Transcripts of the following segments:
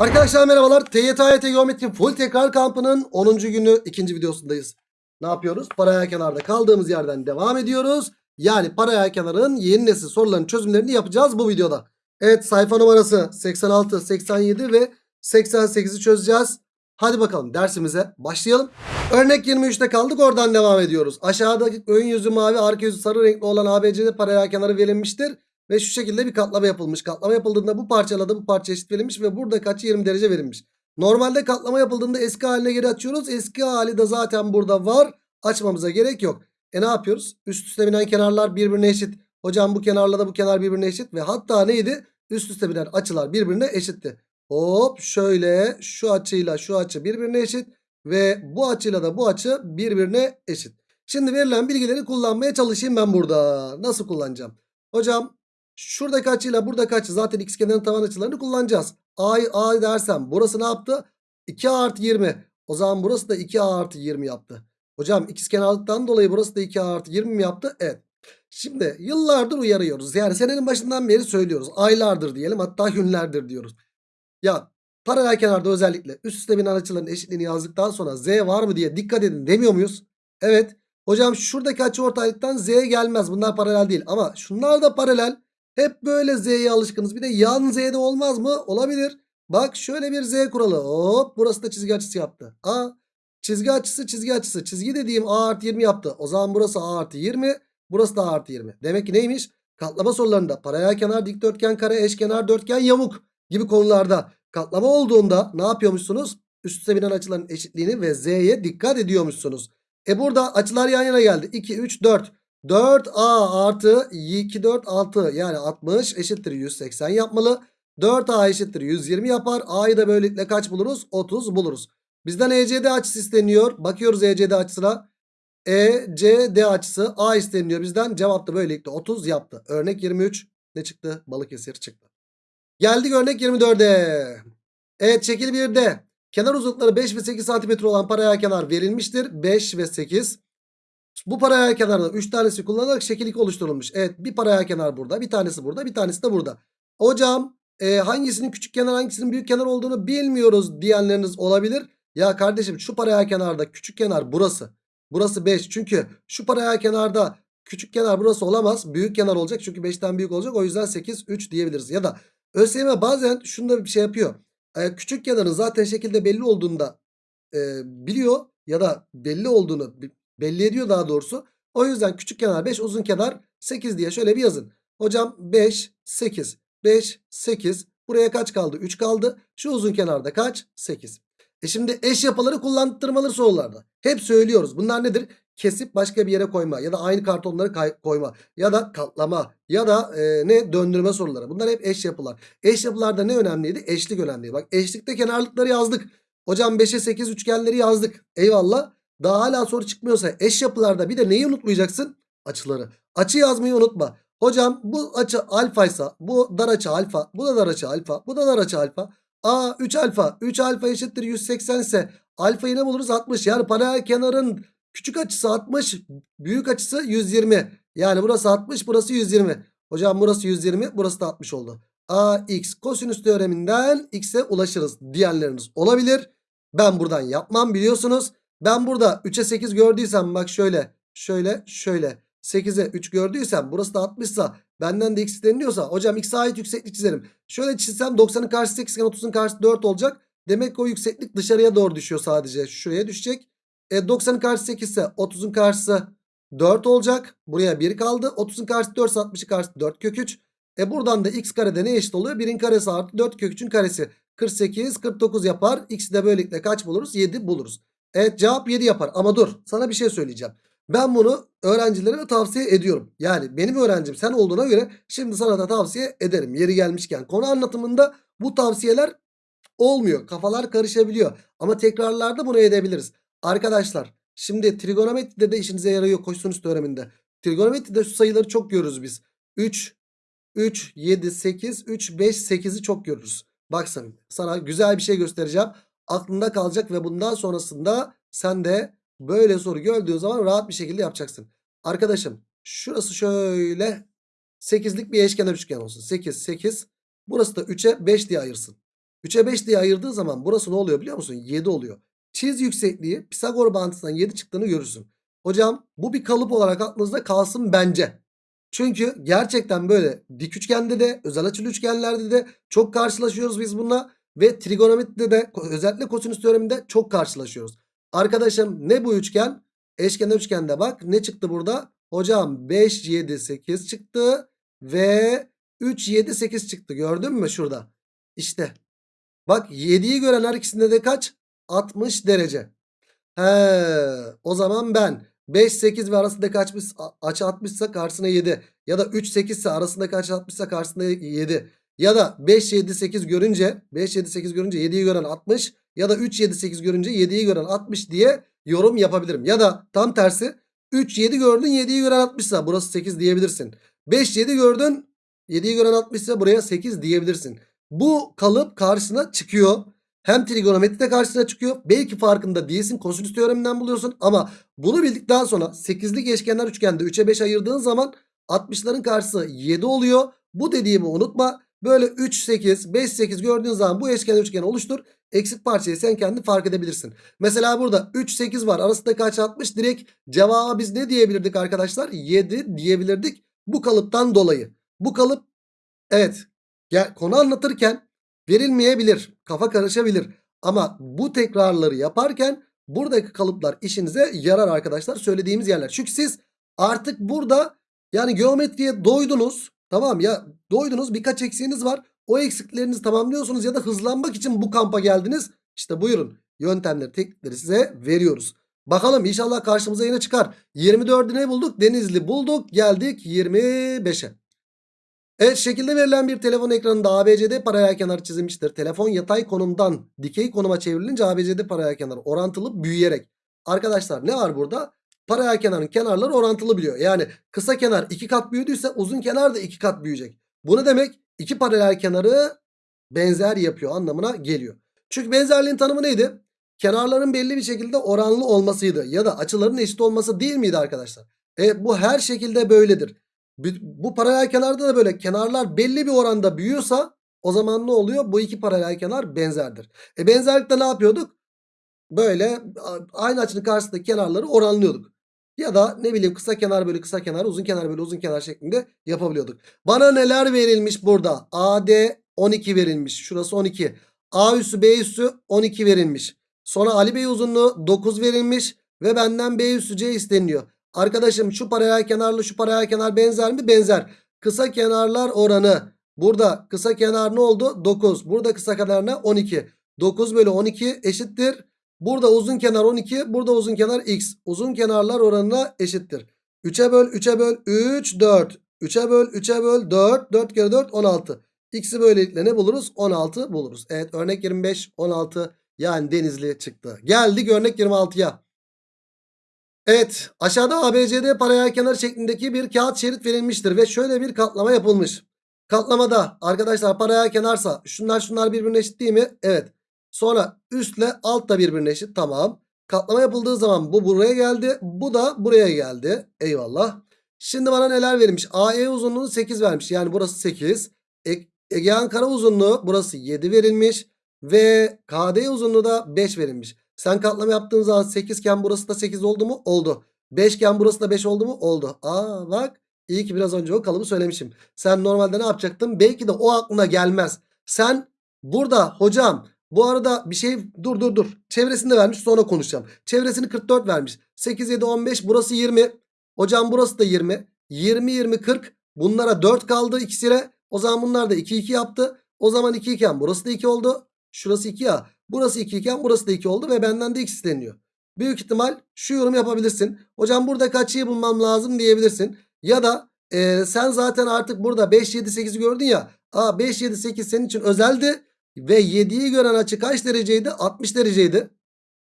Arkadaşlar merhabalar. TYT Geometri Full Tekrar Kampı'nın 10. günü ikinci videosundayız. Ne yapıyoruz? Paralel kenarda kaldığımız yerden devam ediyoruz. Yani paralel kenarın yeni nesil soruların çözümlerini yapacağız bu videoda. Evet sayfa numarası 86, 87 ve 88'i çözeceğiz. Hadi bakalım dersimize başlayalım. Örnek 23'te kaldık oradan devam ediyoruz. Aşağıdaki ön yüzü mavi arka yüzü sarı renkli olan ABC'de paralel kenarı verilmiştir. Ve şu şekilde bir katlama yapılmış. Katlama yapıldığında bu parçaladı bu parça eşit verilmiş ve burada kaçı 20 derece verilmiş. Normalde katlama yapıldığında eski haline geri açıyoruz. Eski hali de zaten burada var. Açmamıza gerek yok. E ne yapıyoruz? Üst üste binen kenarlar birbirine eşit. Hocam bu kenarla da bu kenar birbirine eşit. Ve hatta neydi? Üst üste binen açılar birbirine eşitti. Hop şöyle şu açıyla şu açı birbirine eşit. Ve bu açıyla da bu açı birbirine eşit. Şimdi verilen bilgileri kullanmaya çalışayım ben burada. Nasıl kullanacağım? Hocam şuradaki açıyla buradaki açı zaten ikizkenarın tavan açılarını kullanacağız. A'yı A dersem burası ne yaptı? 2A artı 20. O zaman burası da 2A artı 20 yaptı. Hocam ikizkenarlıktan dolayı burası da 2A artı 20 mi yaptı? Evet. Şimdi yıllardır uyarıyoruz. Yani senenin başından beri söylüyoruz. Aylardır diyelim hatta günlerdir diyoruz. Ya paralel kenarda özellikle üst üste binen açıların eşitliğini yazdıktan sonra Z var mı diye dikkat edin demiyor muyuz? Evet. Hocam şuradaki açı ortaylıktan Z gelmez. Bunlar paralel değil. Ama şunlar da paralel. Hep böyle Z'ye alışkınız. Bir de yan Z'de olmaz mı? Olabilir. Bak şöyle bir Z kuralı. Hop burası da çizgi açısı yaptı. A çizgi açısı çizgi açısı. Çizgi dediğim A artı 20 yaptı. O zaman burası A artı 20. Burası da A artı 20. Demek ki neymiş? Katlama sorularında paralel kenar, dikdörtgen, kare, eşkenar, dörtgen, yamuk gibi konularda katlama olduğunda ne yapıyormuşsunuz? Üst üste binen açıların eşitliğini ve Z'ye dikkat ediyormuşsunuz. E burada açılar yan yana geldi. 2, 3, 4. 4A artı 2, 4, 6 yani 60 eşittir 180 yapmalı. 4A eşittir 120 yapar. A'yı da böylelikle kaç buluruz? 30 buluruz. Bizden ECD açısı isteniyor. Bakıyoruz ECD açısına. ECD açısı A isteniyor bizden. Cevap da böylelikle 30 yaptı. Örnek 23 ne çıktı? Balıkesir çıktı. Geldik örnek 24'e. Evet şekil 1'de kenar uzunlukları 5 ve 8 cm olan paralel kenar verilmiştir. 5 ve 8. Bu paralel kenardan 3 tanesi kullanılarak şekil 2 oluşturulmuş. Evet bir paralel kenar burada. Bir tanesi burada. Bir tanesi de burada. Hocam e, hangisinin küçük kenar hangisinin büyük kenar olduğunu bilmiyoruz diyenleriniz olabilir. Ya kardeşim şu paralel kenarda küçük kenar burası. Burası 5. Çünkü şu paralel kenarda küçük kenar burası olamaz. Büyük kenar olacak. Çünkü 5'ten büyük olacak. O yüzden 8 3 diyebiliriz. Ya da ÖSYM bazen şunu da bir şey yapıyor. E, küçük kenarın zaten şekilde belli olduğunda e, biliyor ya da belli olduğunu belli ediyor daha doğrusu. O yüzden küçük kenar 5 uzun kenar 8 diye şöyle bir yazın. Hocam 5 8 5 8 buraya kaç kaldı 3 kaldı. Şu uzun kenarda kaç 8. E şimdi eş yapıları kullandırmalı sorularda. Hep söylüyoruz. Bunlar nedir? Kesip başka bir yere koyma ya da aynı kartonları koyma ya da katlama ya da e, ne döndürme soruları. Bunlar hep eş yapılar. Eş yapılarda ne önemliydi? Eşlik önemliydi. Bak eşlikte kenarlıkları yazdık. Hocam 5'e 8 üçgenleri yazdık. Eyvallah. Daha hala soru çıkmıyorsa eş yapılarda bir de neyi unutmayacaksın? Açıları. Açı yazmayı unutma. Hocam bu açı alfaysa bu dar açı alfa. Bu da dar açı alfa. Bu da dar açı alfa. A 3 alfa. 3 alfa eşittir 180 ise alfayı ne buluruz? 60. Yani paralel kenarın küçük açısı 60. Büyük açısı 120. Yani burası 60 burası 120. Hocam burası 120 burası da 60 oldu. AX kosinüs teoreminden x'e ulaşırız diyenleriniz olabilir. Ben buradan yapmam biliyorsunuz. Ben burada 3'e 8 gördüysem bak şöyle şöyle şöyle 8'e 3 gördüysem burası da 60 ise benden de x isteniyorsa hocam x'e ait yükseklik çizerim. Şöyle çizsem 90'ın karşısı 8 iken 30'un karşısı 4 olacak. Demek ki o yükseklik dışarıya doğru düşüyor sadece. Şuraya düşecek. E 90'ın karşısı 8 ise 30'un karşısı 4 olacak. Buraya 1 kaldı. 30'un karşısı 4 ise 60'ın karşısı 4 kök 3. E buradan da x karede ne eşit oluyor? 1'in karesi artı 4 kök 3'ün karesi. 48 49 yapar. X'i de böylelikle kaç buluruz? 7 buluruz. Evet cevap 7 yapar ama dur sana bir şey söyleyeceğim. Ben bunu öğrencilerime tavsiye ediyorum. Yani benim öğrencim sen olduğuna göre şimdi sana da tavsiye ederim. Yeri gelmişken konu anlatımında bu tavsiyeler olmuyor. Kafalar karışabiliyor. Ama tekrarlarda bunu edebiliriz. Arkadaşlar şimdi trigonometride de işinize yarıyor koşsunuz teoreminde. Trigonometride şu sayıları çok görürüz biz. 3, 3, 7, 8, 3, 5, 8'i çok görürüz. Bak sana güzel bir şey göstereceğim aklında kalacak ve bundan sonrasında sen de böyle soru gördüğün zaman rahat bir şekilde yapacaksın. Arkadaşım şurası şöyle 8'lik bir eşkenar üçgen olsun. 8 8 burası da 3'e 5 diye ayırsın. 3'e 5 diye ayırdığı zaman burası ne oluyor biliyor musun? 7 oluyor. Çiz yüksekliği Pisagor bağıntısından 7 çıktığını görürsün. Hocam bu bir kalıp olarak aklınızda kalsın bence. Çünkü gerçekten böyle dik üçgende de özel açılı üçgenlerde de çok karşılaşıyoruz biz bununla. Ve trigonometride de özellikle kosinüs teoreminde çok karşılaşıyoruz. Arkadaşım ne bu üçgen? Eşkenar üçgende bak ne çıktı burada? Hocam 5, 7, 8 çıktı ve 3, 7, 8 çıktı. Gördün mü şurada? İşte. Bak 7'yi gören her ikisinde de kaç? 60 derece. He, o zaman ben 5, 8 ve arasındaki açmış, açı 60 ise karşısına 7. Ya da 3, 8 ise arasındaki açı 60 ise karşısına 7. Ya da 5, 7, 8 görünce 5, 7, 8 görünce 7'yi gören 60. Ya da 3, 7, 8 görünce 7'yi gören 60 diye yorum yapabilirim. Ya da tam tersi 3, 7 gördün 7'yi gören 60 ise burası 8 diyebilirsin. 5, 7 gördün 7'yi gören 60 ise buraya 8 diyebilirsin. Bu kalıp karşısına çıkıyor. Hem trigonometride karşısına çıkıyor. Belki farkında değilsin. Kosinüs teoreminden buluyorsun. Ama bunu bildikten sonra 8'lik eşkenar üçgende 3'e 5 ayırdığın zaman 60'ların karşısı 7 oluyor. Bu dediğimi unutma. Böyle 3, 8, 5, 8 gördüğün zaman bu eşkenar üçgeni oluştur. Eksik parçayı sen kendi fark edebilirsin. Mesela burada 3, 8 var. Arasındaki açı 60. Direkt cevaba biz ne diyebilirdik arkadaşlar? 7 diyebilirdik. Bu kalıptan dolayı. Bu kalıp evet ya, konu anlatırken verilmeyebilir. Kafa karışabilir. Ama bu tekrarları yaparken buradaki kalıplar işinize yarar arkadaşlar. Söylediğimiz yerler. Çünkü siz artık burada yani geometriye doydunuz. Tamam ya doydunuz birkaç eksiğiniz var. O eksiklerinizi tamamlıyorsunuz ya da hızlanmak için bu kampa geldiniz. İşte buyurun yöntemleri teknikleri size veriyoruz. Bakalım inşallah karşımıza yine çıkar. 24'ü ne bulduk? Denizli bulduk. Geldik 25'e. Evet şekilde verilen bir telefon ekranında ABCD paralel kenarı çizilmiştir. Telefon yatay konumdan dikey konuma çevrilince ABCD paralel kenarı orantılı büyüyerek. Arkadaşlar ne var burada? Paralel kenarın kenarları orantılı biliyor. Yani kısa kenar iki kat büyüdüyse uzun kenar da iki kat büyüyecek. Bu ne demek? İki paralel kenarı benzer yapıyor anlamına geliyor. Çünkü benzerliğin tanımı neydi? Kenarların belli bir şekilde oranlı olmasıydı. Ya da açıların eşit olması değil miydi arkadaşlar? E, bu her şekilde böyledir. Bu paralel kenarda da böyle kenarlar belli bir oranda büyüyorsa o zaman ne oluyor? Bu iki paralel kenar benzerdir. E benzerlikte ne yapıyorduk? Böyle aynı açının karşısındaki kenarları oranlıyorduk. Ya da ne bileyim kısa kenar bölü kısa kenar uzun kenar bölü uzun kenar şeklinde yapabiliyorduk. Bana neler verilmiş burada? AD 12 verilmiş. Şurası 12. A üssü B üssü 12 verilmiş. Sonra Ali Bey uzunluğu 9 verilmiş. Ve benden B üssü C isteniyor. Arkadaşım şu paralel kenarlı şu paralel kenar benzer mi? Benzer. Kısa kenarlar oranı. Burada kısa kenar ne oldu? 9. Burada kısa kenar ne? 12. 9 bölü 12 eşittir. Burada uzun kenar 12. Burada uzun kenar x. Uzun kenarlar oranına eşittir. 3'e böl 3'e böl 3 4. 3'e böl 3'e böl 4. 4 kere 4 16. X'i böylelikle ne buluruz? 16 buluruz. Evet örnek 25 16 yani denizli çıktı. Geldik örnek 26'ya. Evet aşağıda ABCD paralel kenar şeklindeki bir kağıt şerit verilmiştir ve şöyle bir katlama yapılmış. Katlamada arkadaşlar paralel kenarsa şunlar şunlar birbirine eşit değil mi? Evet. Sonra üstle alt da birbirine eşit tamam. Katlama yapıldığı zaman bu buraya geldi. Bu da buraya geldi. Eyvallah. Şimdi bana neler verilmiş? AE uzunluğu 8 vermiş. Yani burası 8. E Egean kara uzunluğu burası 7 verilmiş. Ve KD uzunluğu da 5 verilmiş. Sen katlama yaptığın zaman 8 iken burası da 8 oldu mu? Oldu. 5 iken burası da 5 oldu mu? Oldu. Aa bak iyi ki biraz önce o kalıbı söylemişim. Sen normalde ne yapacaktın? Belki de o aklına gelmez. Sen burada hocam bu arada bir şey dur dur dur. Çevresini de vermiş sonra konuşacağım. Çevresini 44 vermiş. 8, 7, 15 burası 20. Hocam burası da 20. 20, 20, 40. Bunlara 4 kaldı ikisiyle. O zaman bunlar da 2, 2 yaptı. O zaman 2 iken burası da 2 oldu. Şurası 2 ya. Burası 2 iken burası da 2 oldu ve benden de x isteniyor. Büyük ihtimal şu yorum yapabilirsin. Hocam burada kaçıyı bulmam lazım diyebilirsin. Ya da e, sen zaten artık burada 5, 7, 8'i gördün ya. Aa 5, 7, 8 senin için özeldi. Ve 7'yi gören açı kaç dereceydi? 60 dereceydi.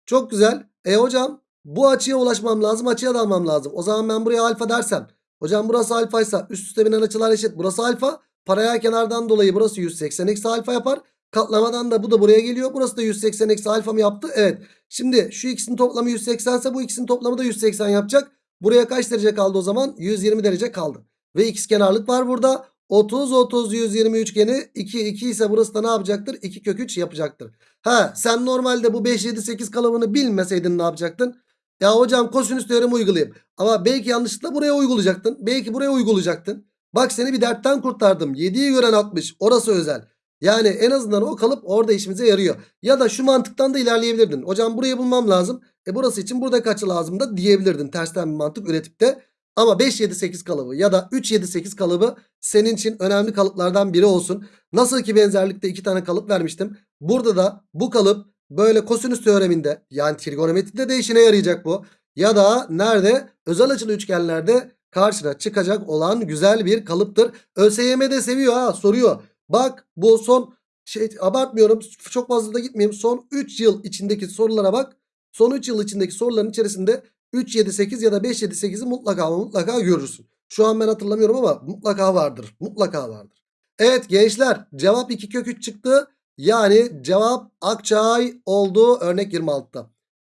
Çok güzel. E hocam bu açıya ulaşmam lazım. Açıya dalmam lazım. O zaman ben buraya alfa dersem. Hocam burası alfaysa üst üste binen açılar eşit. Burası alfa. Paralel kenardan dolayı burası 180 eksi alfa yapar. Katlamadan da bu da buraya geliyor. Burası da 180 eksi alfa mı yaptı? Evet. Şimdi şu ikisinin toplamı 180 ise bu ikisinin toplamı da 180 yapacak. Buraya kaç derece kaldı o zaman? 120 derece kaldı. Ve x kenarlık var burada. 30 30 120 üçgeni 2 2 ise burası da ne yapacaktır? 2 kök 3 yapacaktır. Ha sen normalde bu 5 7 8 kalıbını bilmeseydin ne yapacaktın? Ya hocam kosinüs teoremi uygulayayım. Ama belki yanlışlıkla buraya uygulayacaktın. Belki buraya uygulayacaktın. Bak seni bir dertten kurtardım. 7'yi gören 60. Orası özel. Yani en azından o kalıp orada işimize yarıyor. Ya da şu mantıktan da ilerleyebilirdin. Hocam burayı bulmam lazım. E burası için burada kaçı lazım da diyebilirdin. Tersten bir mantık üretip de. Ama 5 7 8 kalıbı ya da 3 7 8 kalıbı senin için önemli kalıplardan biri olsun. Nasıl ki benzerlikte iki tane kalıp vermiştim. Burada da bu kalıp böyle kosinüs teoreminde yani trigonometride de işine yarayacak bu. Ya da nerede? Özel açılı üçgenlerde karşına çıkacak olan güzel bir kalıptır. ÖSYM de seviyor ha soruyor. Bak bu son şey abartmıyorum çok fazla da gitmeyeyim. Son 3 yıl içindeki sorulara bak. Son 3 yıl içindeki soruların içerisinde 3 7 8 ya da 5 7 8'i mutlaka mutlaka görürsün. Şu an ben hatırlamıyorum ama mutlaka vardır. Mutlaka vardır. Evet gençler cevap 2 kök 3 çıktı. Yani cevap Akçay oldu örnek 26'da.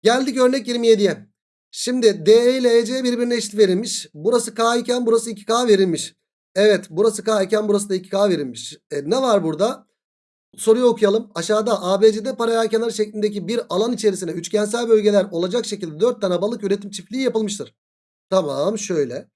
Geldik örnek 27'ye. Şimdi D ile EC birbirine eşit verilmiş. Burası K iken burası 2K verilmiş. Evet burası K iken burası da 2K verilmiş. E, ne var burada? Soruyu okuyalım. Aşağıda ABCD paralel kenar şeklindeki bir alan içerisine üçgensel bölgeler olacak şekilde 4 tane balık üretim çiftliği yapılmıştır. Tamam şöyle.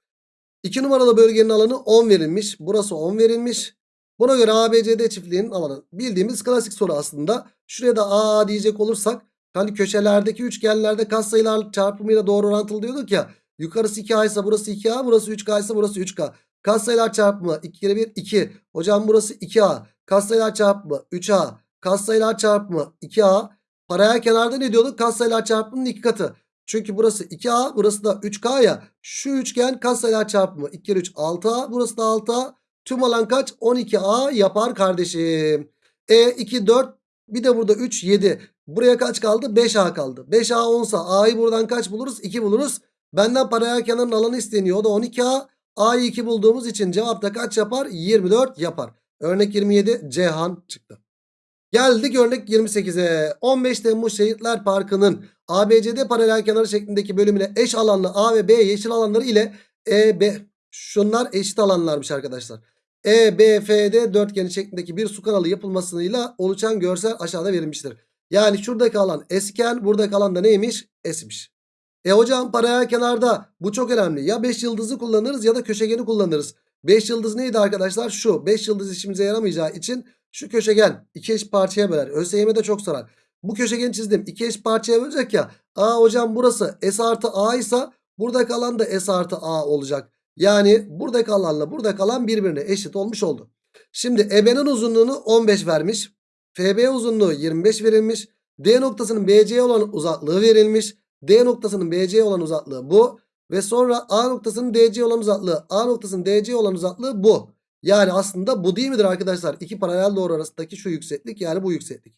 2 numaralı bölgenin alanı 10 verilmiş. Burası 10 verilmiş. Buna göre ABCD çiftliğinin alanı. Bildiğimiz klasik soru aslında. Şuraya da A diyecek olursak. Hani köşelerdeki üçgenlerde katsayılar çarpımıyla doğru orantılı diyorduk ya. Yukarısı 2A ise burası 2A. Burası 3K ise burası 3K. Katsayılar çarpımı 2 kere 1 2. Hocam burası 2A. Katsayılar çarpımı 3A. Katsayılar çarpımı 2A. Paralel kenarda ne diyorduk? Katsayılar çarpımının iki katı. Çünkü burası 2A burası da 3K ya. Şu üçgen katsayılar çarpımı 2 kere 3 6A. Burası da 6A. Tüm alan kaç? 12A yapar kardeşim. E 2 4 bir de burada 3 7. Buraya kaç kaldı? 5A kaldı. 5A 10'sa A'yı buradan kaç buluruz? 2 buluruz. Benden paralel kenarın alanı isteniyor. O da 12A. A'yı 2 bulduğumuz için cevapta kaç yapar? 24 yapar. Örnek 27 Cihan çıktı. Geldik örnek 28'e. 15 Temmuz Şehitler Parkı'nın ABCD paralel kenarı şeklindeki bölümüne eş alanlı A ve B yeşil alanları ile E, B. Şunlar eşit alanlarmış arkadaşlar. E, B, F, D dörtgeni şeklindeki bir su kanalı yapılmasıyla oluşan görsel aşağıda verilmiştir. Yani şuradaki alan S iken buradaki alan da neymiş? S'miş. E hocam paralel kenarda bu çok önemli. Ya 5 yıldızı kullanırız ya da köşegeni kullanırız. 5 yıldız neydi arkadaşlar? Şu 5 yıldız işimize yaramayacağı için şu köşegen iki eş parçaya böler. ÖSYM'de çok sorar. Bu köşegeni çizdim. İki eş parçaya bölecek ya. Aa hocam burası S artı A ise burada kalan da S artı A olacak. Yani burada kalanla burada kalan birbirine eşit olmuş oldu. Şimdi EB'nin uzunluğunu 15 vermiş. FB uzunluğu 25 verilmiş. D noktasının BC'ye olan uzaklığı verilmiş. D noktasının BC'ye olan uzaklığı bu. Ve sonra A noktasının DC olan uzaklığı. A noktasının DC olan uzaklığı bu. Yani aslında bu değil midir arkadaşlar? İki paralel doğru arasındaki şu yükseklik yani bu yükseklik.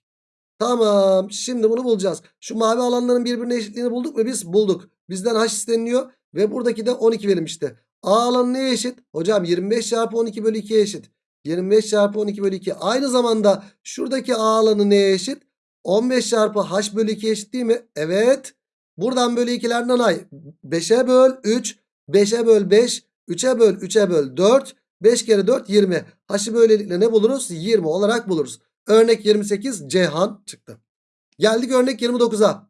Tamam. Şimdi bunu bulacağız. Şu mavi alanların birbirine eşitliğini bulduk mu biz? Bulduk. Bizden H isteniliyor. Ve buradaki de 12 verilmişti. A alanı neye eşit? Hocam 25 çarpı 12 bölü 2'ye eşit. 25 çarpı 12 bölü 2. Aynı zamanda şuradaki A alanı neye eşit? 15 çarpı H bölü 2 eşit değil mi? Evet. Buradan bölü 2'lerden ay. 5'e böl 3. 5'e böl 5. 3'e böl 3'e böl 4. 5 kere 4 20. H'ı böylelikle ne buluruz? 20 olarak buluruz. Örnek 28 Ceyhan çıktı. Geldik örnek 29'a.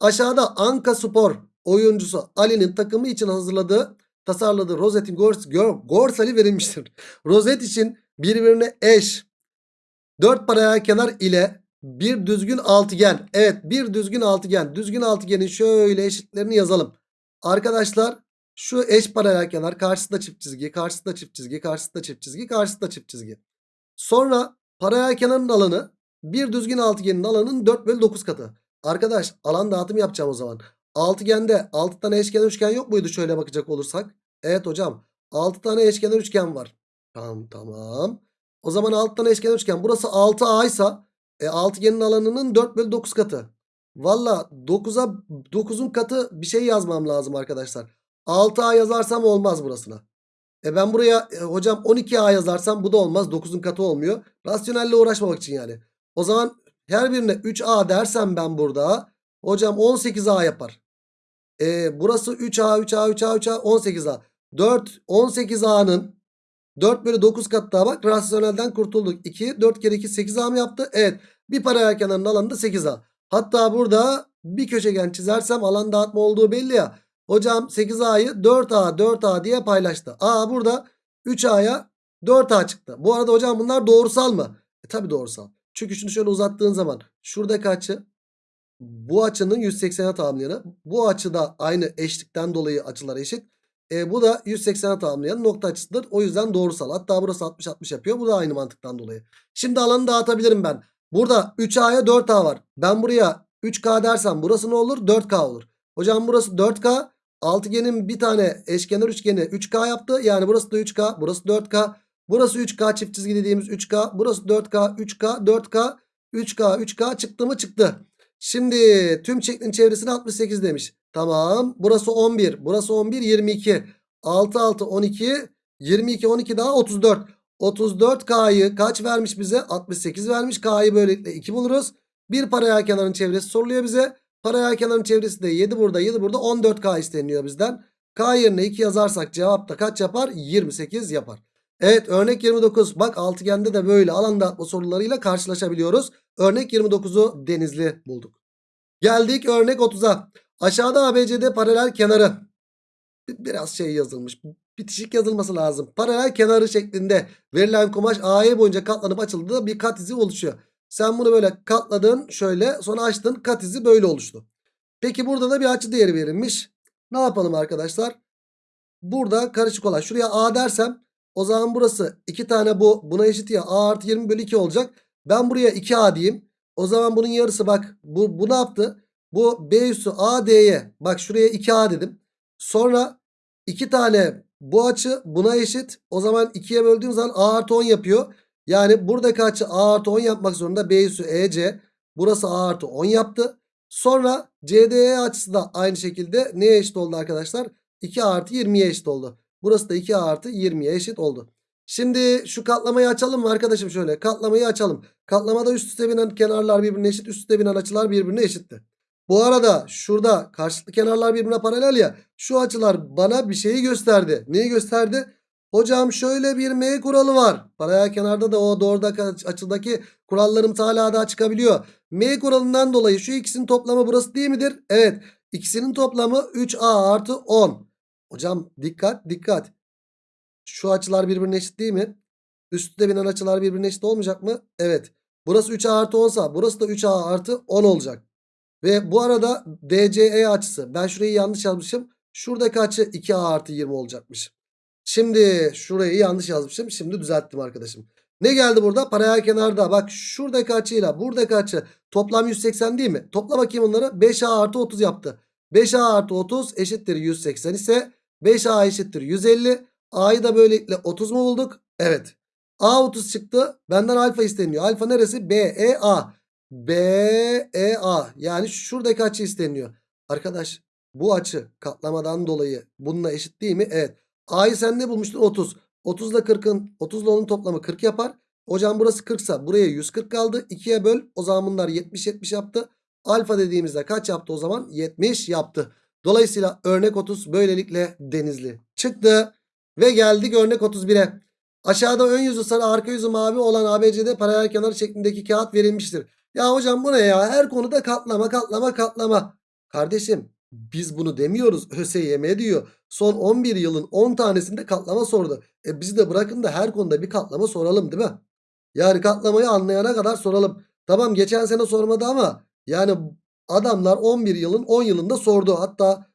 Aşağıda Anka Spor oyuncusu Ali'nin takımı için hazırladığı tasarladığı rozetin gors gorsali verilmiştir. Rozet için birbirine eş 4 paralel kenar ile bir düzgün altıgen. Evet bir düzgün altıgen. Düzgün altıgenin şöyle eşitlerini yazalım. Arkadaşlar şu eş paralel kenar karşısında çift çizgi, karşısında çift çizgi, karşısında çift çizgi, karşısında çift çizgi. Sonra paralel kenarın alanı bir düzgün altıgenin alanının 4 bölü 9 katı. Arkadaş alan dağıtımı yapacağım o zaman. Altıgende 6 tane eşkenar üçgen yok muydu şöyle bakacak olursak? Evet hocam 6 tane eşkenar üçgen var. Tamam tamam. O zaman 6 tane eşkenar üçgen. Burası 6A ise e, altıgenin alanının 4 bölü 9 katı. Valla 9'a 9'un katı bir şey yazmam lazım arkadaşlar. 6A yazarsam olmaz burasına. E ben buraya e, hocam 12A yazarsam bu da olmaz. 9'un katı olmuyor. Rasyonelle uğraşmamak için yani. O zaman her birine 3A dersem ben burada. Hocam 18A yapar. E, burası 3A 3A 3A 3A 18A. 4 18A'nın 4 bölü 9 kat daha bak. Rasyonelden kurtulduk. 2, 4 kere 2 8A mı yaptı? Evet. Bir paralel kenarın alanı da 8A. Hatta burada bir köşegen çizersem alan dağıtma olduğu belli ya. Hocam 8A'yı 4A 4A diye paylaştı. A burada 3A'ya 4A çıktı. Bu arada hocam bunlar doğrusal mı? E tabi doğrusal. Çünkü şunu şöyle uzattığın zaman şuradaki açı bu açının 180'e tamamlayanı. Bu açıda aynı eşlikten dolayı açılar eşit. E, bu da 180'e tamamlayan nokta açısıdır. O yüzden doğrusal. Hatta burası 60-60 yapıyor. Bu da aynı mantıktan dolayı. Şimdi alanı dağıtabilirim ben. Burada 3A'ya 4A var. Ben buraya 3K dersem burası ne olur? 4K olur. Hocam burası 4K. Altıgenin bir tane eşkenar üçgeni 3K yaptı. Yani burası da 3K. Burası 4K. Burası 3K çift çizgi dediğimiz 3K. Burası 4K, 3K, 4K, 3K, 3K çıktı mı çıktı. Şimdi tüm şeklin çevresine 68 demiş. Tamam. Burası 11. Burası 11. 22. 6 6 12. 22 12 daha 34. 34K'yı kaç vermiş bize? 68 vermiş. K'yı böylelikle 2 buluruz. Bir paralel kenarın çevresi soruluyor bize. Paralel kenarın çevresi de 7 burada 7 burada 14K isteniyor bizden. K yerine 2 yazarsak cevap da kaç yapar? 28 yapar. Evet örnek 29 bak altıgende de böyle alan dağıtma sorularıyla karşılaşabiliyoruz. Örnek 29'u denizli bulduk. Geldik örnek 30'a. Aşağıda ABCD paralel kenarı. Biraz şey yazılmış. Bitişik yazılması lazım. Paralel kenarı şeklinde verilen kumaş AE boyunca katlanıp açıldığı bir kat izi oluşuyor. Sen bunu böyle katladın şöyle sonra açtın kat izi böyle oluştu. Peki burada da bir açı değeri verilmiş. Ne yapalım arkadaşlar? Burada karışık olan şuraya A dersem o zaman burası 2 tane bu buna eşit ya A artı 20 bölü 2 olacak. Ben buraya 2A diyeyim. O zaman bunun yarısı bak bu, bu ne yaptı? Bu B üssü AD'ye bak şuraya 2A dedim. Sonra 2 tane bu açı buna eşit. O zaman 2'ye böldüğüm zaman A artı 10 yapıyor. Yani buradaki açı A artı 10 yapmak zorunda. B üssü EC. Burası A artı 10 yaptı. Sonra CDE açısı da aynı şekilde neye eşit oldu arkadaşlar? 2 artı 20'ye eşit oldu. Burası da 2 artı 20'ye eşit oldu. Şimdi şu katlamayı açalım mı arkadaşım şöyle. Katlamayı açalım. Katlamada üst üste binen kenarlar birbirine eşit. Üst üste binen açılar birbirine eşitti. Bu arada şurada karşılıklı kenarlar birbirine paralel ya. Şu açılar bana bir şeyi gösterdi. Neyi gösterdi? Hocam şöyle bir M kuralı var. Paralel kenarda da o doğrudaki açıdaki kurallarım hala daha çıkabiliyor. M kuralından dolayı şu ikisinin toplamı burası değil midir? Evet. İkisinin toplamı 3A artı 10. Hocam dikkat dikkat. Şu açılar birbirine eşit değil mi? Üstte binen açılar birbirine eşit olmayacak mı? Evet. Burası 3A artı 10 sa burası da 3A artı 10 olacak. Ve bu arada DCE açısı. Ben şurayı yanlış yazmışım. Şuradaki açı 2A artı 20 olacakmış. Şimdi şurayı yanlış yazmışım. Şimdi düzelttim arkadaşım. Ne geldi burada? Paralel kenarda. Bak şuradaki açıyla buradaki açı toplam 180 değil mi? Topla bakayım onları. 5A artı 30 yaptı. 5A artı 30 eşittir 180 ise 5A eşittir 150. A'yı da böylelikle 30 mu bulduk? Evet. A 30 çıktı. Benden alfa isteniyor. Alfa neresi? B, E, A. B, E, A. Yani şuradaki açı isteniyor. Arkadaş bu açı katlamadan dolayı bununla eşit değil mi? Evet. A'yı sen ne bulmuştun? 30. 30 ile 40'ın 30 ile onun toplamı 40 yapar. Hocam burası 40 ise buraya 140 kaldı. 2'ye böl. O zaman bunlar 70-70 yaptı. Alfa dediğimizde kaç yaptı o zaman? 70 yaptı. Dolayısıyla örnek 30 böylelikle denizli çıktı. Ve geldik örnek 31'e. Aşağıda ön yüzü sarı arka yüzü mavi olan ABCD paralel kenar şeklindeki kağıt verilmiştir. Ya hocam bu ne ya? Her konuda katlama katlama katlama. Kardeşim biz bunu demiyoruz. ÖSYM diyor. Son 11 yılın 10 tanesinde katlama sordu. E bizi de bırakın da her konuda bir katlama soralım değil mi? Yani katlamayı anlayana kadar soralım. Tamam geçen sene sormadı ama yani adamlar 11 yılın 10 yılında sordu. Hatta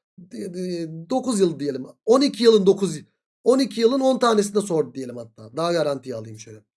9 yıl diyelim. 12 yılın 9 12 yılın 10 tanesinde sordu diyelim hatta. Daha garantiye alayım şöyle.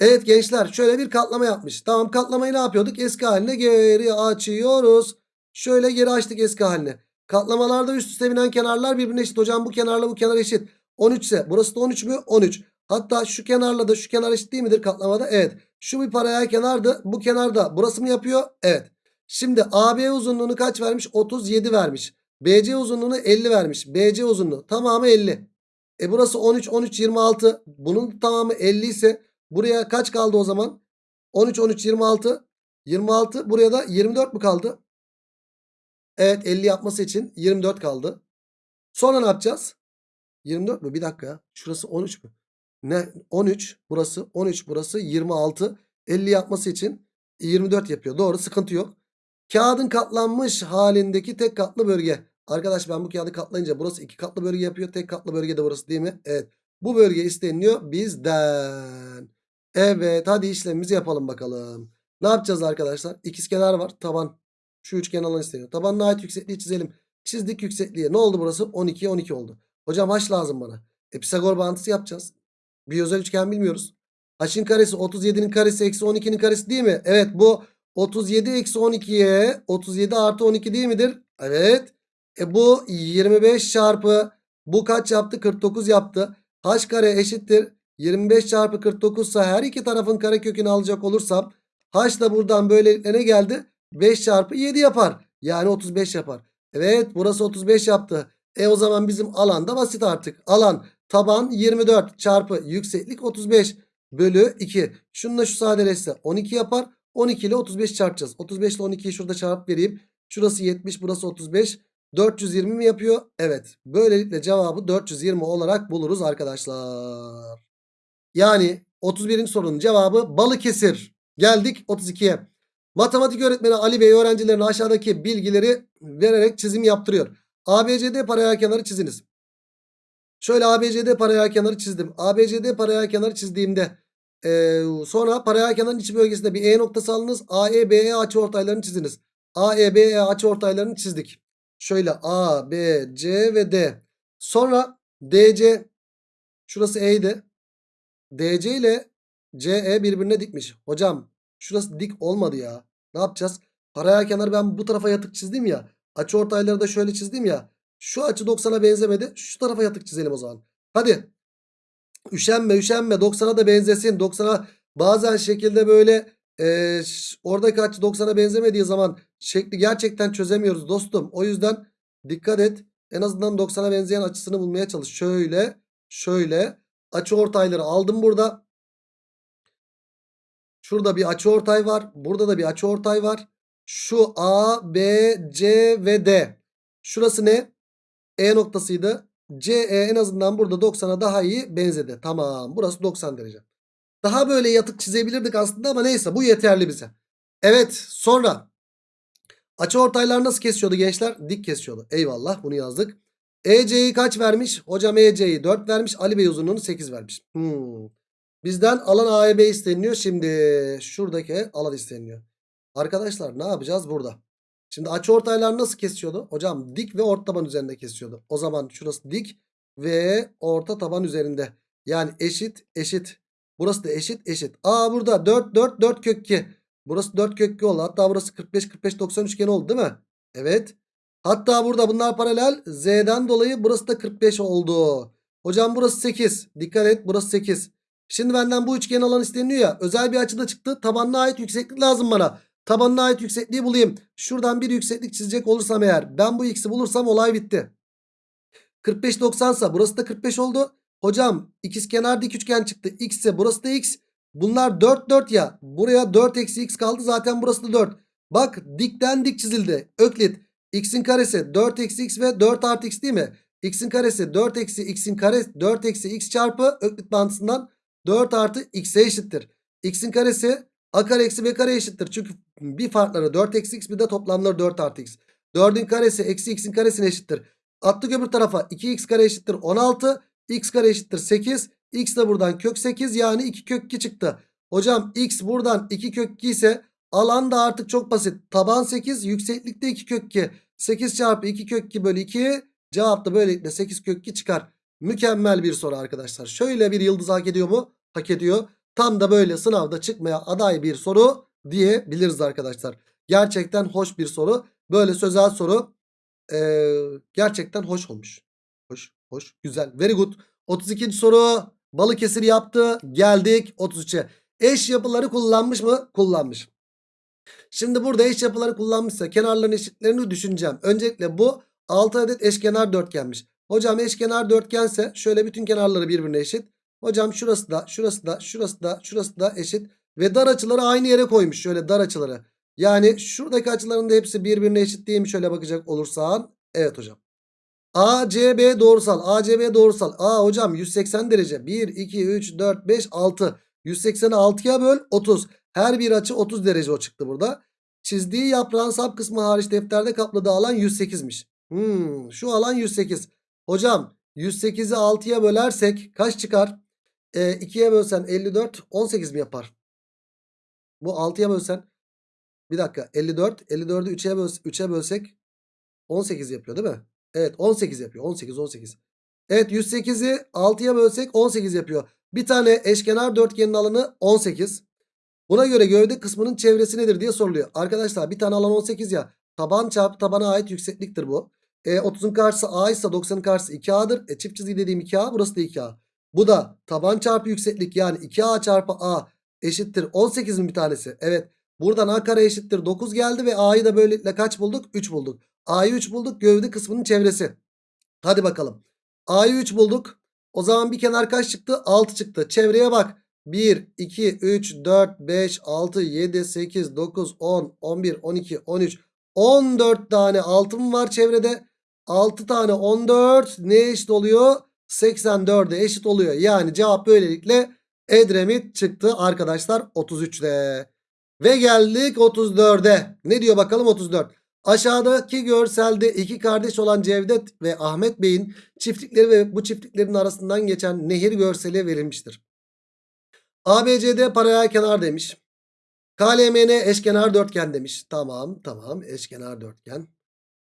Evet gençler şöyle bir katlama yapmış. Tamam katlamayı ne yapıyorduk? Eski haline geri açıyoruz. Şöyle geri açtık eski haline. Katlamalarda üst üste binen kenarlar birbirine eşit. Hocam bu kenarla bu kenar eşit. 13 ise burası da 13 mü? 13. Hatta şu kenarla da şu kenar eşit değil midir katlamada? Evet. Şu bir paralel kenardı. Bu kenarda burası mı yapıyor? Evet. Şimdi AB uzunluğunu kaç vermiş? 37 vermiş. BC uzunluğunu 50 vermiş. BC uzunluğu tamamı 50. E burası 13, 13, 26. Bunun tamamı 50 ise buraya kaç kaldı o zaman? 13, 13, 26. 26 buraya da 24 mu kaldı? Evet 50 yapması için 24 kaldı. Sonra ne yapacağız? 24 mü? Bir dakika. Şurası 13 mü? Ne 13 burası 13 burası 26 50 yapması için 24 yapıyor. Doğru sıkıntı yok. Kağıdın katlanmış halindeki tek katlı bölge. Arkadaş ben bu kağıdı katlayınca burası iki katlı bölge yapıyor. Tek katlı bölge de burası değil mi? Evet. Bu bölge isteniliyor bizden. Evet hadi işlemimizi yapalım bakalım. Ne yapacağız arkadaşlar? İkizkenar var. Taban. Şu üçgen alan isteniyor. Tabanına ait yüksekliği çizelim. Çizdik yüksekliği. Ne oldu burası? 12 12 oldu. Hocam h lazım bana. E Pisagor bağıntısı yapacağız. Bir özel üçgen bilmiyoruz. H'in karesi 37'nin karesi eksi 12'nin karesi değil mi? Evet bu 37 eksi 12'ye 37 artı 12 değil midir? Evet. E bu 25 çarpı bu kaç yaptı? 49 yaptı. H kare eşittir. 25 çarpı 49 ise her iki tarafın karekökünü alacak olursam H da buradan böylelikle ne geldi? 5 çarpı 7 yapar. Yani 35 yapar. Evet burası 35 yaptı. E o zaman bizim alan da basit artık. Alan taban 24 çarpı yükseklik 35 bölü 2. Şununla şu sadeleşse 12 yapar. 12 ile 35 çarpacağız. 35 ile 12'yi şurada çarpıp vereyim. Şurası 70 burası 35. 420 mi yapıyor? Evet. Böylelikle cevabı 420 olarak buluruz arkadaşlar. Yani 31. sorunun cevabı Balıkesir. Geldik 32'ye. Matematik öğretmeni Ali Bey öğrencilerine aşağıdaki bilgileri vererek çizim yaptırıyor. ABCD paralel kenarı çiziniz. Şöyle ABCD paralel kenarı çizdim. ABCD paralel kenarı çizdiğimde e, sonra paralel kenarın iç bölgesinde bir E noktası alınız. AE BE açıortaylarını çiziniz. AE BE açıortaylarını çizdik. Şöyle A, B, C ve D. Sonra DC şurası E'ydi. DC ile CE birbirine dikmiş. Hocam şurası dik olmadı ya. Ne yapacağız? Paralel kenarı ben bu tarafa yatık çizdim ya. Açı ortayları da şöyle çizdim ya. Şu açı 90'a benzemedi. Şu tarafa yatık çizelim o zaman. Hadi. Üşenme üşenme 90'a da benzesin. 90'a bazen şekilde böyle e, oradaki açı 90'a benzemediği zaman şekli gerçekten çözemiyoruz dostum. O yüzden dikkat et. En azından 90'a benzeyen açısını bulmaya çalış. Şöyle şöyle açı ortayları aldım burada. Şurada bir açı ortay var. Burada da bir açı ortay var. Şu A, B, C ve D. Şurası ne? E noktasıydı. CE en azından burada 90'a daha iyi benzedi. Tamam burası 90 derece. Daha böyle yatık çizebilirdik aslında ama neyse bu yeterli bize. Evet sonra açı ortaylar nasıl kesiyordu gençler? Dik kesiyordu. Eyvallah bunu yazdık. EC'yi kaç vermiş? Hocam EC'yi 4 vermiş. Ali Bey uzunluğunu 8 vermiş. Hmm. Bizden alan AEB isteniyor. Şimdi şuradaki alan isteniyor. Arkadaşlar ne yapacağız burada? Şimdi açı ortaylar nasıl kesiyordu? Hocam dik ve orta taban üzerinde kesiyordu. O zaman şurası dik ve orta taban üzerinde. Yani eşit eşit. Burası da eşit eşit. Aa burada 4 4 4 kök 2. Burası 4 kök 2 oldu. Hatta burası 45 45 90 üçgen oldu değil mi? Evet. Hatta burada bunlar paralel. Z'den dolayı burası da 45 oldu. Hocam burası 8. Dikkat et burası 8. Şimdi benden bu üçgen alan isteniyor ya. Özel bir açıda çıktı. Tabanına ait yükseklik lazım bana. Tabanına ait yüksekliği bulayım. Şuradan bir yükseklik çizecek olursam eğer. Ben bu x'i bulursam olay bitti. 45 90 ise burası da 45 oldu. Hocam ikizkenar dik üçgen çıktı. X ise burası da x. Bunlar 4 4 ya. Buraya 4 eksi x kaldı. Zaten burası da 4. Bak dikten dik çizildi. Öklit. X'in karesi 4 eksi x ve 4 artı x değil mi? X'in karesi 4 eksi x'in karesi 4 eksi x çarpı öklit bağıntısından 4 artı x'e eşittir. X'in karesi a kare eksi b kare eşittir. Çünkü bir farkları 4 eksi x bir de toplamları 4 artı x. 4'ün karesi eksi x'in karesine eşittir. Attık öbür tarafa 2x kare eşittir 16. x kare eşittir 8. x de buradan kök 8 yani 2 kök 2 çıktı. Hocam x buradan 2 kök 2 ise alan da artık çok basit. Taban 8 yükseklikte 2 kök 2. 8 çarpı 2 kök 2 bölü 2 cevap da böylelikle 8 kök 2 çıkar. Mükemmel bir soru arkadaşlar. Şöyle bir yıldız hak ediyor mu? Hak ediyor. Tam da böyle sınavda çıkmaya aday bir soru diyebiliriz arkadaşlar. Gerçekten hoş bir soru. Böyle sözel soru ee, gerçekten hoş olmuş. Hoş, hoş, güzel. Very good. 32. soru Balıkesir yaptı. Geldik 33'e. Eş yapıları kullanmış mı? Kullanmış. Şimdi burada eş yapıları kullanmışsa kenarların eşitlerini düşüneceğim. Öncelikle bu 6 adet eşkenar dörtgenmiş. Hocam eşkenar dörtgense şöyle bütün kenarları birbirine eşit. Hocam şurası da şurası da şurası da şurası da eşit. Ve dar açıları aynı yere koymuş. Şöyle dar açıları. Yani şuradaki açıların da hepsi birbirine eşit değil mi? Şöyle bakacak olursan. Evet hocam. ACB doğrusal. ACB doğrusal. Aa hocam 180 derece. 1, 2, 3, 4, 5, 6. 180'i 6'ya böl 30. Her bir açı 30 derece o çıktı burada. Çizdiği yaprağın sap kısmı hariç defterde kapladığı alan 108'miş. Hmm, şu alan 108. Hocam 108'i 6'ya bölersek kaç çıkar? E, 2'ye bölsen 54 18 mi yapar? Bu 6'ya bölsen bir dakika 54 54'ü 3'e böl 3'e bölsek 18 yapıyor değil mi? Evet 18 yapıyor. 18 18. Evet 108'i 6'ya bölsek 18 yapıyor. Bir tane eşkenar dörtgenin alanı 18. Buna göre gövde kısmının çevresi nedir diye soruluyor. Arkadaşlar bir tane alan 18 ya. Taban çarpı tabana ait yüksekliktir bu. E, 30'un karşısı A ise 90'ın karşısı 2A'dır. E, çift çizgi dediğim 2A burası da 2A. Bu da taban çarpı yükseklik yani 2A çarpı A eşittir 18 mi bir tanesi? Evet. Buradan A kare eşittir 9 geldi ve A'yı da böylelikle kaç bulduk? 3 bulduk. A'yı 3 bulduk gövde kısmının çevresi. Hadi bakalım. A'yı 3 bulduk. O zaman bir kenar kaç çıktı? 6 çıktı. Çevreye bak. 1, 2, 3, 4, 5, 6, 7, 8, 9, 10, 11, 12, 13, 14 tane altın var çevrede. 6 tane 14 ne eşit oluyor? 84'e eşit oluyor. Yani cevap böylelikle Edremit çıktı arkadaşlar 33'te. Ve geldik 34'e. Ne diyor bakalım 34. Aşağıdaki görselde iki kardeş olan Cevdet ve Ahmet Bey'in çiftlikleri ve bu çiftliklerin arasından geçen nehir görseli verilmiştir. ABCD paralel kenar demiş. KLMN eşkenar dörtgen demiş. Tamam tamam eşkenar dörtgen.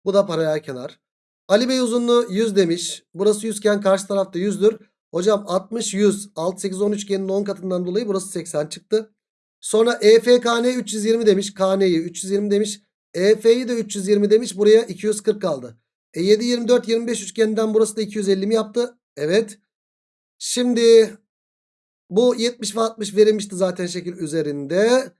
Bu da paralel kenar. Ali Bey uzunluğu 100 demiş. Burası 100 iken karşı tarafta 100'dür. Hocam 60 100 6 8 10 üçgenin 10 katından dolayı burası 80 çıktı. Sonra EFKN 320 demiş. KN'yi 320 demiş. EF'yi de 320 demiş. Buraya 240 kaldı. E 7 24 25 üçgeninden burası da 250 mi yaptı? Evet. Şimdi bu 70 ve 60 verilmişti zaten şekil üzerinde.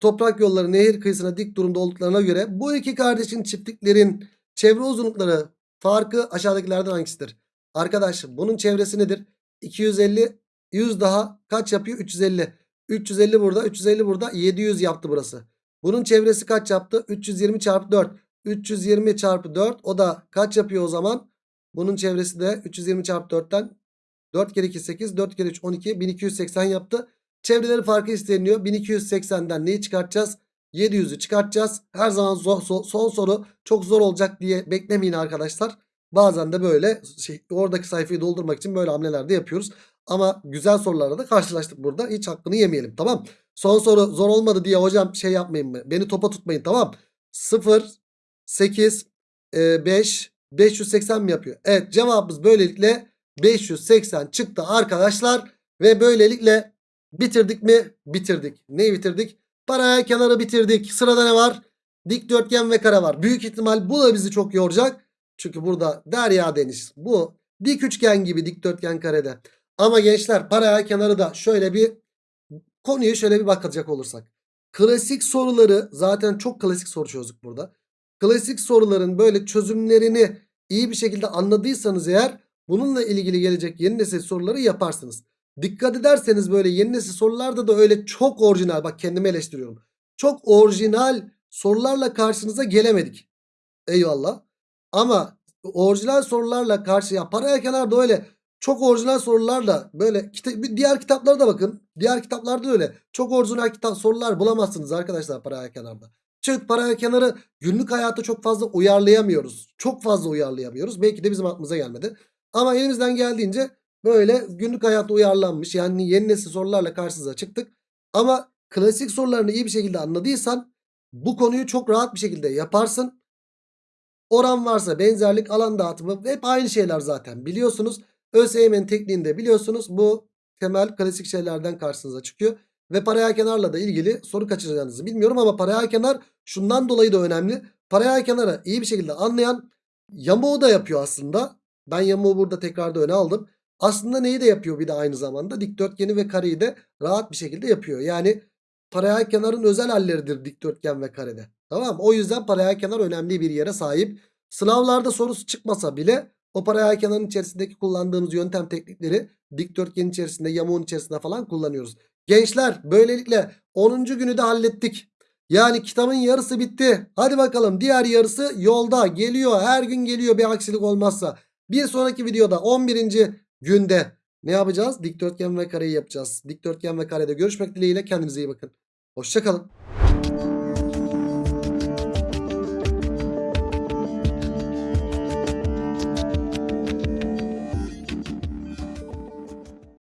Toprak yolları nehir kıyısına dik durumda olduklarına göre bu iki kardeşin çiftliklerin çevre uzunlukları farkı aşağıdakilerden hangisidir? Arkadaş bunun çevresi nedir? 250 100 daha kaç yapıyor? 350. 350 burada 350 burada 700 yaptı burası. Bunun çevresi kaç yaptı? 320 çarpı 4. 320 çarpı 4 o da kaç yapıyor o zaman? Bunun çevresi de 320 çarpı 4'ten 4 kere 2 8 4 kere 3 12 1280 yaptı. Çevreleri farkı isteniyor. 1280'den neyi çıkartacağız? 700'ü çıkartacağız. Her zaman zor, so- son soru çok zor olacak diye beklemeyin arkadaşlar. Bazen de böyle şey, oradaki sayfayı doldurmak için böyle hamleler de yapıyoruz. Ama güzel sorularla da karşılaştık burada. Hiç hakkını yemeyelim tamam. Son soru zor olmadı diye hocam şey yapmayın mı? Beni topa tutmayın tamam. 0, 8, 5, 580 mi yapıyor? Evet cevabımız böylelikle 580 çıktı arkadaşlar. Ve böylelikle bitirdik mi? Bitirdik. Neyi bitirdik? Paralel kenarı bitirdik. Sırada ne var? Dikdörtgen ve kare var. Büyük ihtimal bu da bizi çok yoracak. Çünkü burada derya deniz. Bu dik üçgen gibi dikdörtgen karede. Ama gençler paralel kenarı da şöyle bir konuyu şöyle bir bakacak olursak. Klasik soruları zaten çok klasik soru çözdük burada. Klasik soruların böyle çözümlerini iyi bir şekilde anladıysanız eğer bununla ilgili gelecek yeni nesil soruları yaparsınız. Dikkat ederseniz böyle yeni nesil sorularda da öyle çok orijinal bak kendimi eleştiriyorum. Çok orijinal sorularla karşınıza gelemedik. Eyvallah. Ama orijinal sorularla karşıya paraya kenarda öyle çok orijinal sorularla böyle kita diğer kitaplara da bakın. Diğer kitaplarda öyle. Çok orijinal kitap sorular bulamazsınız arkadaşlar paraya kenarda. Çünkü paraya kenarı günlük hayatta çok fazla uyarlayamıyoruz. Çok fazla uyarlayamıyoruz. Belki de bizim aklımıza gelmedi. Ama elimizden geldiğince böyle günlük hayatta uyarlanmış yani yeni nesil sorularla karşınıza çıktık. Ama klasik sorularını iyi bir şekilde anladıysan bu konuyu çok rahat bir şekilde yaparsın. Oran varsa benzerlik alan dağıtımı hep aynı şeyler zaten biliyorsunuz. ÖSYM'nin tekniğinde biliyorsunuz bu temel klasik şeylerden karşınıza çıkıyor. Ve paralel kenarla da ilgili soru kaçıracağınızı bilmiyorum ama paralel kenar şundan dolayı da önemli. Paralel kenarı iyi bir şekilde anlayan yamuğu da yapıyor aslında. Ben yamuğu burada tekrar da öne aldım. Aslında neyi de yapıyor bir de aynı zamanda dikdörtgeni ve kareyi de rahat bir şekilde yapıyor. Yani paralel kenarın özel halleridir dikdörtgen ve karede. Tamam? O yüzden paralel kenar önemli bir yere sahip. Sınavlarda sorusu çıkmasa bile o paralel kenarın içerisindeki kullandığımız yöntem teknikleri dikdörtgenin içerisinde yamuğun içerisinde falan kullanıyoruz. Gençler böylelikle 10. günü de hallettik. Yani kitabın yarısı bitti. Hadi bakalım diğer yarısı yolda geliyor. Her gün geliyor bir aksilik olmazsa. Bir sonraki videoda 11. günde ne yapacağız? Dikdörtgen ve kareyi yapacağız. Dikdörtgen ve karede görüşmek dileğiyle kendinize iyi bakın. Hoşçakalın.